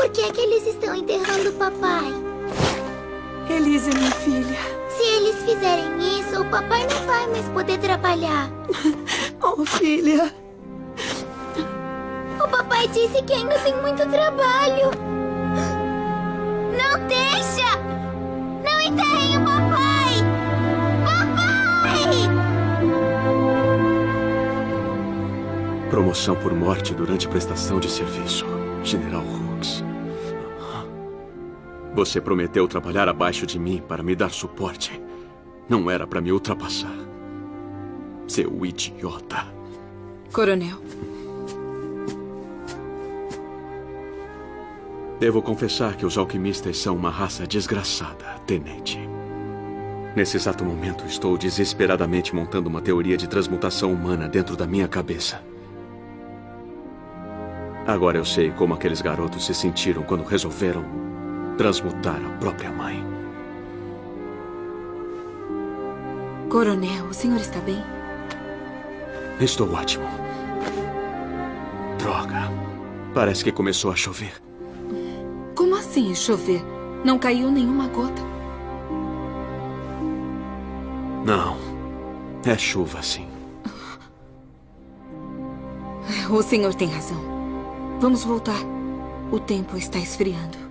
Por que é que eles estão enterrando o papai? Elise, minha filha. Se eles fizerem isso, o papai não vai mais poder trabalhar. Oh, filha. O papai disse que ainda tem muito trabalho. Não deixa! Não enterrem o papai! Papai! Promoção por morte durante prestação de serviço. General Hooks. Você prometeu trabalhar abaixo de mim para me dar suporte. Não era para me ultrapassar. Seu idiota. Coronel. Devo confessar que os alquimistas são uma raça desgraçada, tenente. Nesse exato momento, estou desesperadamente montando uma teoria de transmutação humana dentro da minha cabeça. Agora eu sei como aqueles garotos se sentiram quando resolveram transmutar a própria mãe. Coronel, o senhor está bem? Estou ótimo. Droga. Parece que começou a chover. Como assim chover? Não caiu nenhuma gota. Não. É chuva, sim. O senhor tem razão. Vamos voltar. O tempo está esfriando.